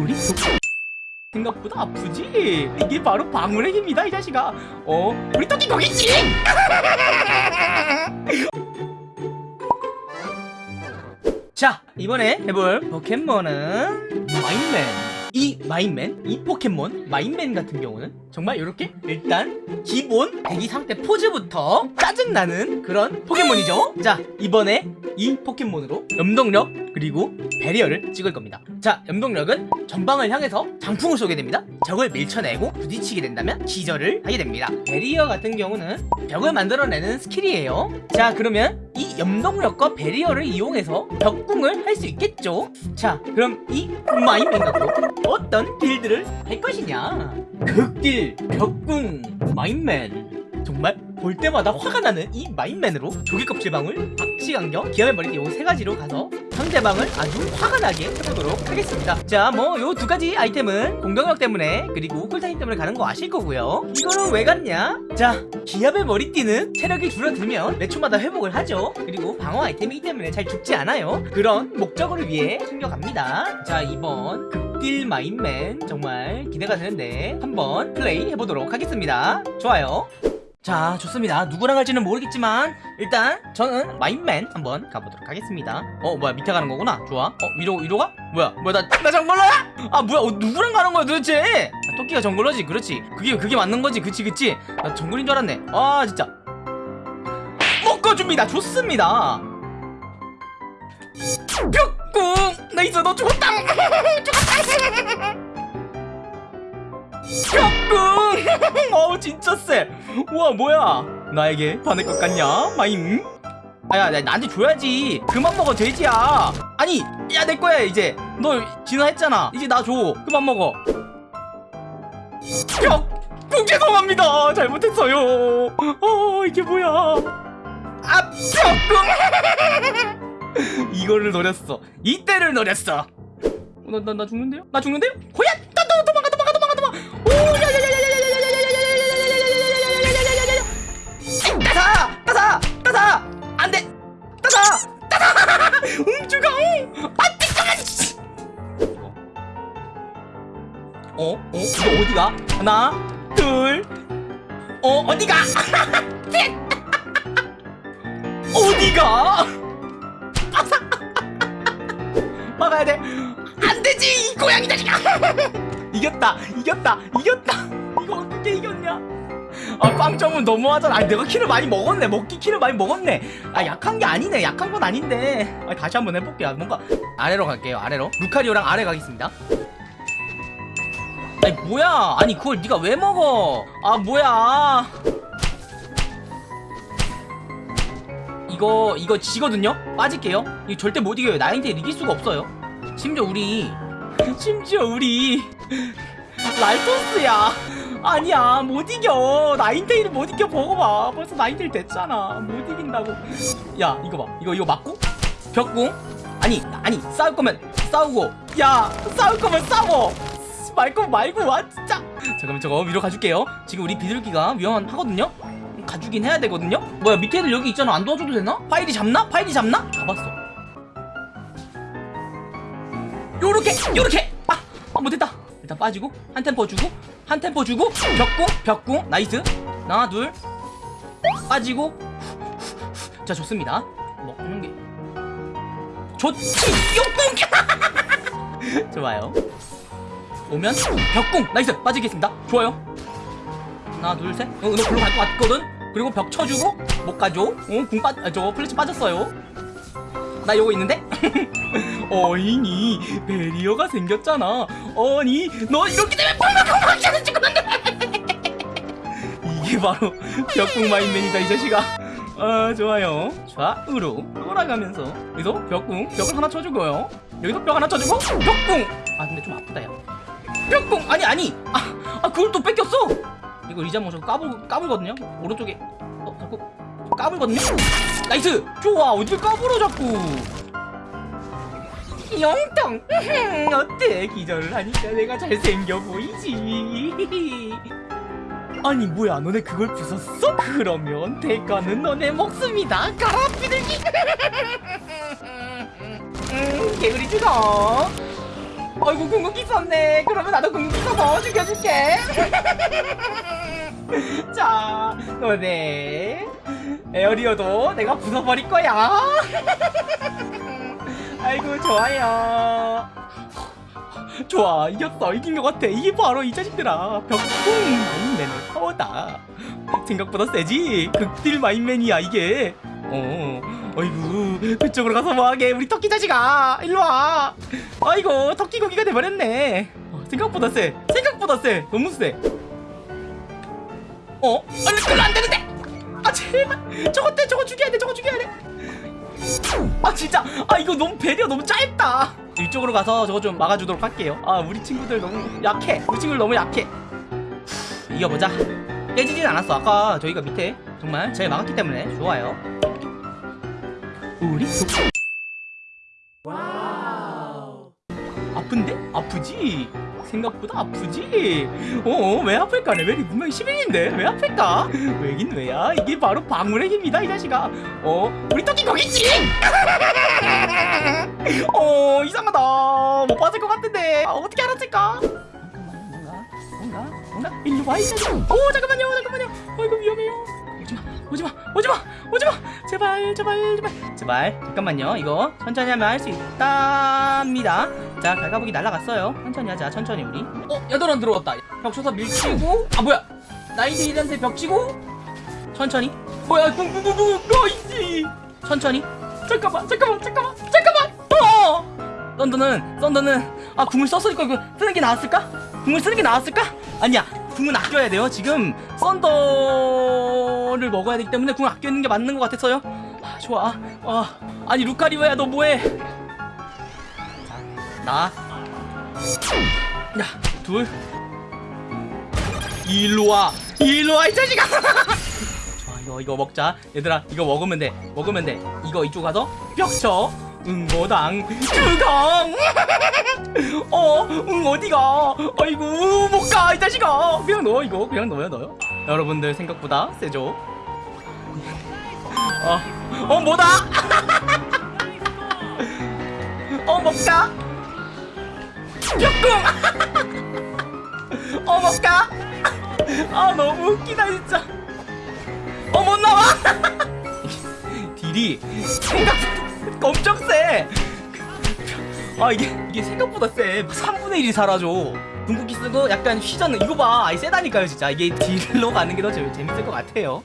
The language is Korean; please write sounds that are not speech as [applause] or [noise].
우리 속 생각보다 아프지? 이게 바로 방울의 힘이다 이 자식아 어? 우리 토끼 거기지? [laughs] 자 이번에 해볼 포켓몬은 마인맨 이 마인맨, 이 포켓몬 마인맨 같은 경우는 정말 이렇게 일단 기본 대기 상태 포즈부터 짜증나는 그런 포켓몬이죠. 자 이번에 이 포켓몬으로 염동력 그리고 배리어를 찍을 겁니다. 자 염동력은 전방을 향해서 장풍을 쏘게 됩니다. 적을 밀쳐내고 부딪히게 된다면 기절을 하게 됩니다. 배리어 같은 경우는 벽을 만들어내는 스킬이에요. 자 그러면 이 염동력과 배리어를 이용해서 벽꿍을 할 수 있겠죠? 자 그럼 이 마임맨 갖고 어떤 build를 할 것이냐? 극딜 벽꿍 마임맨. 정말 볼 때마다 화가 나는 이 마임맨으로 조개 껍질방울, 박식안경, 기합의 머리띠 요 세 가지로 가서 상대방을 아주 화가 나게 해보도록 하겠습니다. 자 뭐 요 두 가지 아이템은 공격력 때문에 그리고 쿨타임 때문에 가는 거 아실 거고요. 이거는 왜 갔냐? 자 기압의 머리띠는 체력이 줄어들면 몇 초마다 회복을 하죠. 그리고 방어 아이템이기 때문에 잘 죽지 않아요. 그런 목적을 위해 챙겨갑니다. 자 이번 극딜 마인맨 정말 기대가 되는데 한번 플레이 해보도록 하겠습니다. 좋아요 자 좋습니다. 누구랑 할지는 모르겠지만 일단 저는 마인맨 한번 가보도록 하겠습니다. 어 뭐야 밑에 가는 거구나. 좋아. 어 위로 위로 가? 뭐야 뭐야 나, 나 정글러야? 아 뭐야 어, 누구랑 가는 거야 도대체? 아, 토끼가 정글러지. 그렇지. 그게 그게 맞는 거지. 그치 그치? 나 정글인 줄 알았네. 아 진짜. 묶어줍니다. 좋습니다. 벽꿍 nice 너 죽었다! [laughs] 죽었다 진짜 쎄. 우와 뭐야? 나에게 반할 것 같냐? 마임 아야 나, 나한테 줘야지. 그만 먹어 돼지야. 아니 야 내 거야 이제. 너 진화했잖아. 이제 나 줘. 그만 먹어. 벽꿍 죄송합니다. 잘못했어요. 어 이게 뭐야? 아 뿅꿍 [laughs] 이거를 노렸어. 이때를 노렸어 나, 나, 나 죽는데요? 나 죽는데요? 호야! 어? 어? 이거 어디가? 하나 둘 어? 어디가? 셋 [laughs] 어디가? [laughs] 막아야 돼 안되지 이 고양이 자식아 [laughs] 이겼다 이겼다 이겼다 이거 어떻게 이겼냐 아 꽝점은 너무하잖아 아니 내가 키를 많이 먹었네 먹기 키를 많이 먹었네 아 약한 게 아니네 약한 건 아닌데 아, 다시 한번 해볼게요 뭔가 아래로 갈게요 아래로 루카리오랑 아래 가겠습니다 아니 뭐야? 아니 그걸 네가 왜 먹어? 아 뭐야? 이거 이거 지거든요? 빠질게요. 이거 절대 못 이겨요. 나인테일 이길 수가 없어요. 심지어 우리 심지어 우리 [laughs] 라이토스야. 아니야 못 이겨. 나인테일을 못 이겨. 먹어봐. 벌써 나인테일 됐잖아. 못 이긴다고. 야 이거 봐. 이거 이거 맞고? 벽꿍? 아니 아니 싸울 거면 싸우고. 야 싸울 거면 싸워 말고 말고 와 진짜. 잠깐만 저거 위로 가줄게요. 지금 우리 비둘기가 위험하거든요? 가주긴 해야 되거든요? 뭐야 밑에 애들 여기 있잖아. 안 도와줘도 되나? 파이리 잡나? 파이리 잡나? 잡았어. 요렇게 요렇게! 아, 아 못했다. 일단 빠지고 한 템포 주고 한 템포 주고 벽꿍 벽꿍 nice. 하나 둘. 빠지고. 자 좋습니다. 먹는 게 좋지! 벽꿍 [laughs] 좋아요 오면 벽꿍! Nice! 빠지겠습니다. 좋아요. 하나 둘셋. 어, 너 글로 갈 것 같거든? 그리고 벽 쳐주고 못 가죠? 어, 궁 빠.. 아, 저거 플래시 빠졌어요. 나 요거 있는데? [laughs] 어이니 배리어가 생겼잖아. 어니 너 이렇게 되면 펑펑펑펑 죽었는데? [laughs] 이게 바로 벽궁 마임맨이다 이 자식아. 아 좋아요. 좌우로 돌아가면서. 여기서 벽궁 벽을 하나 쳐주고요. 여기서 벽 하나 쳐주고 벽궁! 아 근데 좀 아프다 야 뿅뿅. 아니 아니. 아, 아 그걸 또 뺏겼어? 이거 리자몽 저 까불 까불거든요? 오른쪽에. 어 자꾸 까불거든요? nice! 좋아. 어딜 까불어 자꾸. 영통 [laughs] 어때? 기절을 하니까 내가 잘생겨 보이지. [laughs] 아니 뭐야. 너네 그걸 부쉈어? 그러면 대가는 너네 목숨이다. 가라 비둘기. [laughs] 음 개구리 죽어 아이고 궁극기 썼네. 그러면 나도 궁극기 써서 죽여줄게. [laughs] 자 너네 에어리어도 내가 부숴버릴 거야. [laughs] 아이고 좋아요. 좋아 이겼어. 이긴 것 같아. 이게 바로 이 자식들아. 벽풍 마인맨의 파워다. 생각보다 세지? 극딜 마인맨이야 이게 어 어이구 그쪽으로 가서 뭐하게 우리 토끼 자식아 일로와. 아이고 토끼 고기가 돼버렸네. 어, 생각보다 세 생각보다 세 너무 세 어? 아니 그거 안 되는데! 아 제발! 저거 때 저거 죽여야 돼 저거 죽여야 돼아 진짜! 아 이거 너무 배려 너무 짧다. 이쪽으로 가서 저거 좀 막아주도록 할게요. 아 우리 친구들 너무 약해. 우리 친구들 너무 약해. 후, 이겨보자. 깨지진 않았어. 아까 저희가 밑에 정말 잘 막았기 때문에 좋아요 우리 속 아픈데? 아프지? 생각보다 아프지? 어, 왜 아플까? 레벨이 분명히 11인데 왜 아플까? 왜긴 왜야? 이게 바로 방울의 힘이다 이 자식아 어? 우리 토끼 거겠지? [laughs] 어 이상하다 못 봤을 것 같은데 아, 어떻게 알았을까? 뭔가 뭔가 뭔가 일로 와이 자식아 오 잠깐만요 잠깐만요 아이고 위험해요 오지마 오지마 오지마 오지마! 제발 제발 제발. 제발 잠깐만요. 이거 천천히 하면 할 수 있답니다. 자 갈가보기 날라갔어요. 천천히 하자 천천히 우리. 어 야도란 들어왔다. 벽 쳐서 밀치고. 아 뭐야. 나인테일한테 벽 치고. 천천히. 뭐야 쿵쿵쿵쿵 nice 천천히. 잠깐만 잠깐만 잠깐만 잠깐만. 어! 썬더는 썬더는 아 궁을 썼으니까 이거 쓰는 게 나았을까? 궁을 쓰는 게 나았을까? 아니야 궁은 아껴야 돼요 지금 썬더를 먹어야 되기 때문에 궁을 아껴 있는 게 맞는 것 같았어요 아, 좋아 아 아니 루카리오야 너 뭐해 나 야, 둘. 일로 와. 일로 와, 이 자식아. [laughs] 좋아, 이거, 이거 먹자. 얘들아, 이거 먹으면 돼. 먹으면 돼. 이거 이쪽 가서 벽쳐. 응모당 주강. [laughs] 어, 응, 어디가? 아이고, 못 가, 이 자식아. 그냥 넣어, 이거. 그냥 넣어요, 넣어요. 여러분들 생각보다 세죠? 어, 어, 뭐다? [laughs] 어, 먹자. 뿅꿍! [laughs] 어 먹까? [laughs] 아 너무 웃기다 진짜 어 못 나와! 딜이 생각보다 엄청 세! 아 이게 이게 생각보다 세 3분의 1이 사라져 궁극기 쓰고 약간 휘저는 이거 봐 아이 세다니까요 진짜. 이게 딜로 가는 게 더 재밌을 것 같아요